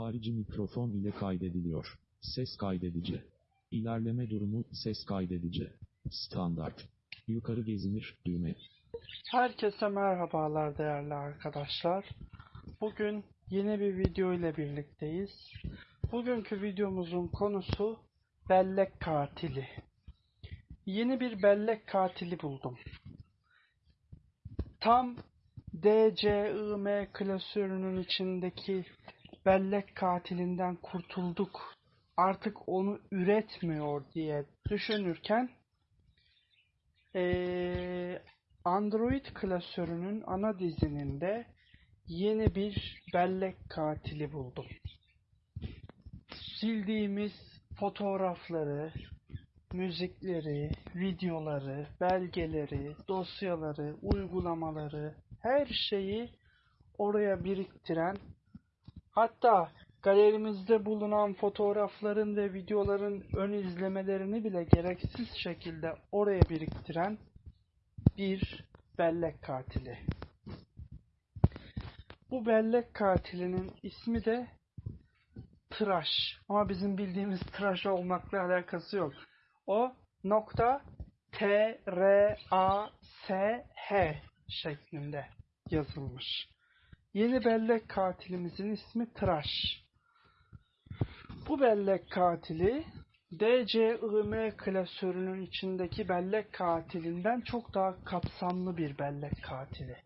Harici mikrofon ile kaydediliyor. Ses kaydedici. İlerleme durumu ses kaydedici. Standart. Yukarı gezinir düğme. Herkese merhabalar değerli arkadaşlar. Bugün yeni bir video ile birlikteyiz. Bugünkü videomuzun konusu bellek katili. Yeni bir bellek katili buldum. Tam DCIM klasörünün içindeki bellek katilinden kurtulduk. Artık onu üretmiyor diye düşünürken ee, Android klasörünün ana dizininde yeni bir bellek katili buldum. Sildiğimiz fotoğrafları, müzikleri, videoları, belgeleri, dosyaları, uygulamaları, her şeyi oraya biriktiren, hatta galerimizde bulunan fotoğrafların ve videoların ön izlemelerini bile gereksiz şekilde oraya biriktiren bir bellek katili. Bu bellek katilinin ismi de tıraş. Ama bizim bildiğimiz tıraş olmakla alakası yok. O nokta T R A S H şeklinde yazılmış. Yeni bellek katilimizin ismi Tıraş. Bu bellek katili DCIM klasörünün içindeki bellek katilinden çok daha kapsamlı bir bellek katili.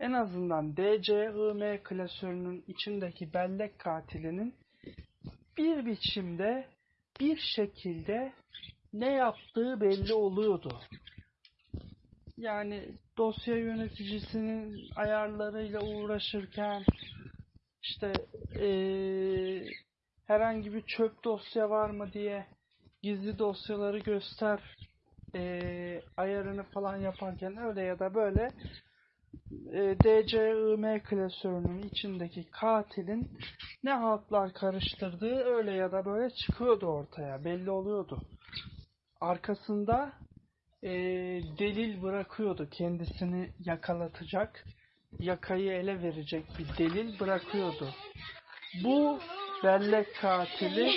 En azından DCIM klasörünün içindeki bellek katilinin bir biçimde bir şekilde ne yaptığı belli oluyordu. Yani dosya yöneticisinin ayarlarıyla uğraşırken işte ee, herhangi bir çöp dosya var mı diye gizli dosyaları göster e, ayarını falan yaparken öyle ya da böyle e, DCIM klasörünün içindeki katilin ne haltlar karıştırdığı öyle ya da böyle çıkıyordu ortaya belli oluyordu. Arkasında e, delil bırakıyordu kendisini yakalatacak yakayı ele verecek bir delil bırakıyordu. Bu bellek katili.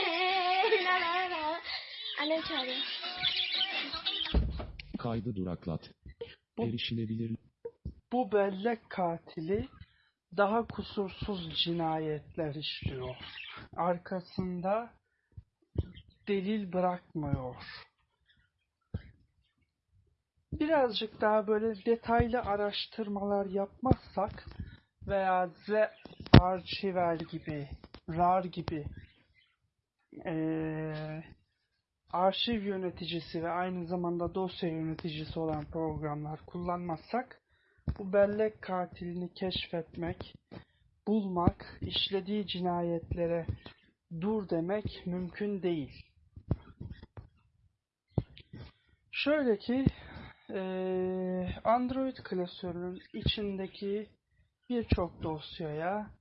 Kaydı duraklat. Bu- Erişilebilir. bu bellek katili daha kusursuz cinayetler işliyor. Arkasında delil bırakmıyor. Birazcık daha böyle detaylı araştırmalar yapmazsak veya Z Archiver gibi, RAR gibi eee, arşiv yöneticisi ve aynı zamanda dosya yöneticisi olan programlar kullanmazsak bu bellek katilini keşfetmek, bulmak, işlediği cinayetlere dur demek mümkün değil. Şöyle ki Android klasörünün içindeki birçok dosyaya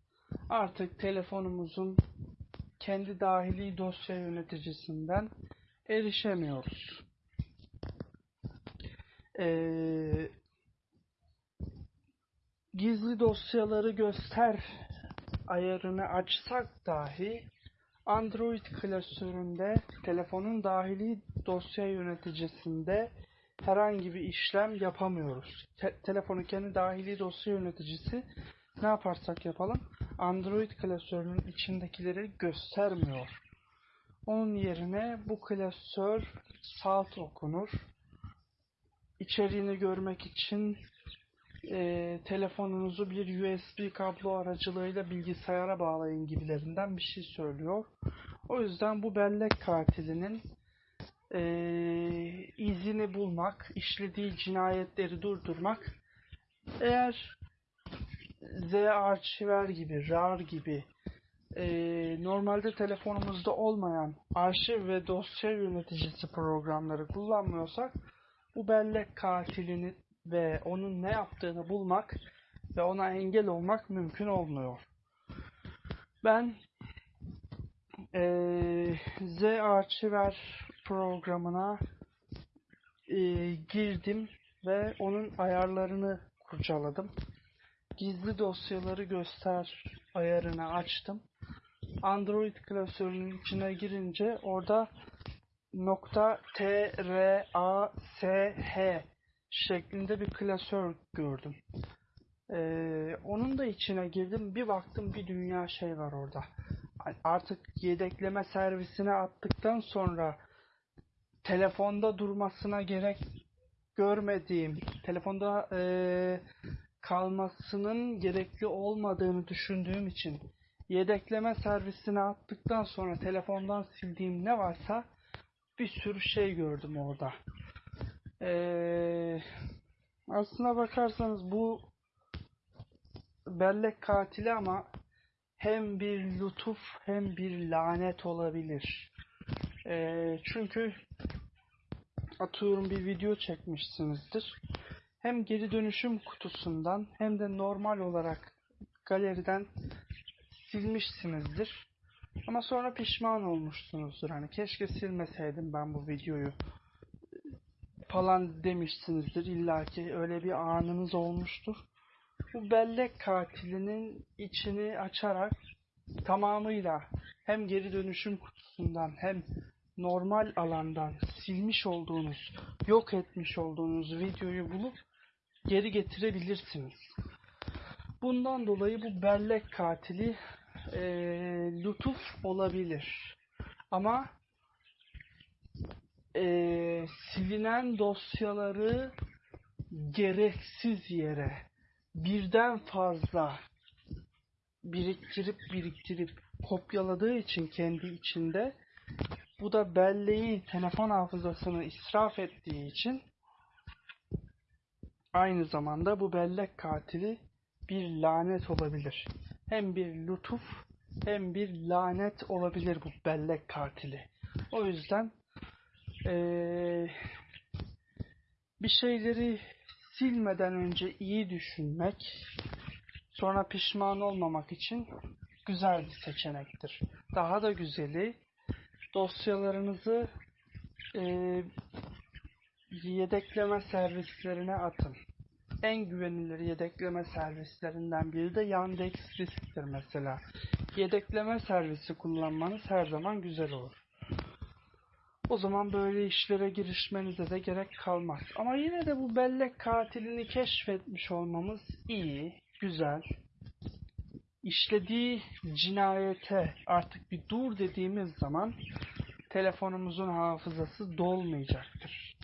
artık telefonumuzun kendi dahili dosya yöneticisinden erişemiyoruz. Ee, gizli dosyaları göster ayarını açsak dahi Android klasöründe telefonun dahili dosya yöneticisinde herhangi bir işlem yapamıyoruz. Te- telefonu kendi dahili dosya yöneticisi ne yaparsak yapalım Android klasörünün içindekileri göstermiyor. Onun yerine bu klasör salt okunur. İçeriğini görmek için e, telefonunuzu bir USB kablo aracılığıyla bilgisayara bağlayın gibilerinden bir şey söylüyor. O yüzden bu bellek katilinin e, izini bulmak, işlediği cinayetleri durdurmak eğer Z Archiver gibi, RAR gibi e, normalde telefonumuzda olmayan arşiv ve dosya yöneticisi programları kullanmıyorsak bu bellek katilini ve onun ne yaptığını bulmak ve ona engel olmak mümkün olmuyor. Ben e, Z Archiver programına e, girdim ve onun ayarlarını kurcaladım. Gizli dosyaları göster ayarını açtım Android klasörünün içine girince orada nokta T R A S H şeklinde bir klasör gördüm. Ee, onun da içine girdim. Bir baktım bir dünya şey var orada. Artık yedekleme servisine attıktan sonra telefonda durmasına gerek görmediğim, telefonda eee, kalmasının gerekli olmadığını düşündüğüm için yedekleme servisine attıktan sonra telefondan sildiğim ne varsa bir sürü şey gördüm orada. Eee aslına bakarsanız bu bellek katili ama hem bir lütuf hem bir lanet olabilir. Eee, çünkü atıyorum bir video çekmişsinizdir. Hem geri dönüşüm kutusundan hem de normal olarak galeriden silmişsinizdir. Ama sonra pişman olmuşsunuzdur. Hani keşke silmeseydim ben bu videoyu falan demişsinizdir. İlla ki öyle bir anınız olmuştur. Bu bellek katilinin içini açarak tamamıyla hem geri dönüşüm kutusundan hem normal alandan silmiş olduğunuz, yok etmiş olduğunuz videoyu bulup geri getirebilirsiniz. Bundan dolayı bu bellek katili eee lütuf olabilir. Ama eee, silinen dosyaları gereksiz yere birden fazla biriktirip biriktirip kopyaladığı için kendi içinde bu da belleği telefon hafızasını israf ettiği için aynı zamanda bu bellek katili bir lanet olabilir. Hem bir lütuf hem bir lanet olabilir bu bellek katili. O yüzden eee, bir şeyleri silmeden önce iyi düşünmek, sonra pişman olmamak için güzel bir seçenektir. Daha da güzeli dosyalarınızı eee, yedekleme servislerine atın. En güvenilir yedekleme servislerinden biri de Yandex Disk'tir mesela. Yedekleme servisi kullanmanız her zaman güzel olur. O zaman böyle işlere girişmenize de gerek kalmaz. Ama yine de bu bellek katilini keşfetmiş olmamız iyi, güzel. İşlediği cinayete artık bir dur dediğimiz zaman telefonumuzun hafızası dolmayacaktır.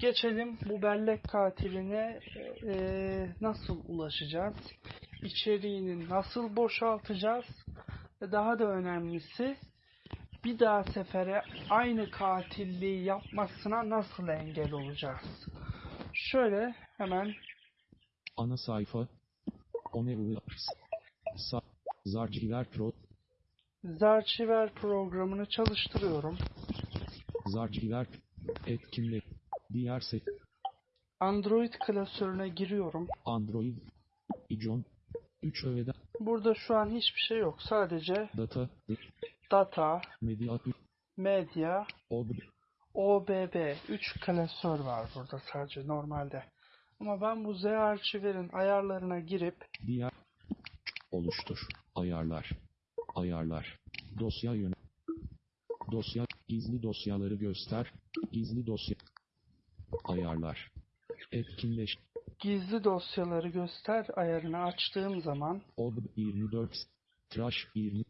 Geçelim bu bellek katiline eee, nasıl ulaşacağız? İçeriğini nasıl boşaltacağız? Daha da önemlisi bir daha sefere aynı katilliği yapmasına nasıl engel olacağız? Şöyle hemen Ana sayfa. Onevul. Sa Zarciver Pro. Zarchiver programını çalıştırıyorum. Zarciver. Etkinlik. Diğer se Android klasörüne giriyorum. Android. İcon. 3 öğeden. Burada şu an hiçbir şey yok. Sadece Data. Data, Medya. medya, Ob. OBB 3 klasör var burada sadece normalde. Ama ben bu Z arşiverin ayarlarına girip Diğer. Oluştur. Ayarlar. Ayarlar. Dosya yöne. Dosya. Gizli dosyaları göster. Gizli dosya. Ayarlar. Etkinleş. gizli dosyaları göster ayarını açtığım zaman Ob 24. Trash 20.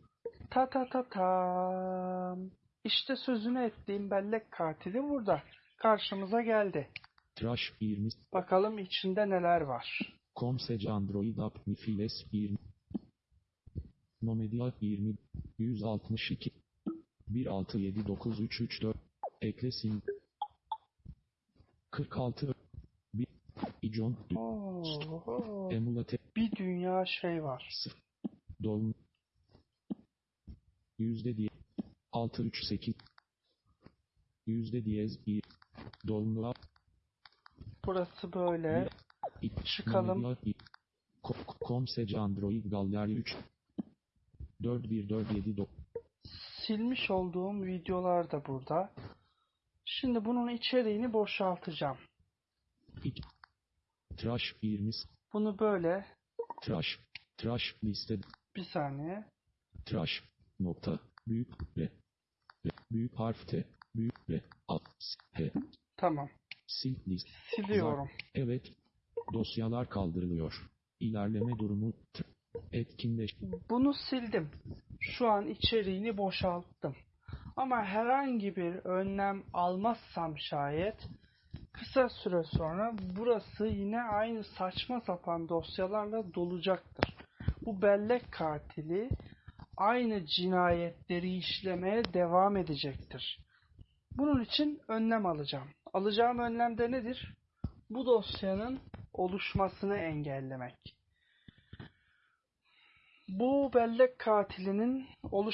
ta ta ta tam. İşte sözünü ettiğim bellek katili burada. Karşımıza geldi. Trash 20. Bakalım içinde neler var. Comsec Android App Mifiles 20 Nomedia 20 162 1679334 Eklesin 46 1 İcon Oo, Emulate bir dünya şey var. Dolm Yüzde diye 638 Yüzde diyez 1 Dolmu Burası böyle. Çıkalım. Comsec Android Gallery 3 41479 Silmiş olduğum videolar da burada. Şimdi bunun içeriğini boşaltacağım. Trash 20 Bunu böyle Trash Trash liste bir saniye. tıraş, nokta, büyük R, büyük harf T, büyük R, A, S, H, Tamam. sil, list, Siliyorum. evet, dosyalar kaldırılıyor. İlerleme durumu, T, etkinleş, Bunu sildim. Şu an içeriğini boşalttım. Ama herhangi bir önlem almazsam şayet kısa süre sonra burası yine aynı saçma sapan dosyalarla dolacaktır. Bu bellek katili aynı cinayetleri işlemeye devam edecektir. Bunun için önlem alacağım. Alacağım önlem de nedir? Bu dosyanın oluşmasını engellemek. Bu bellek katilinin oluş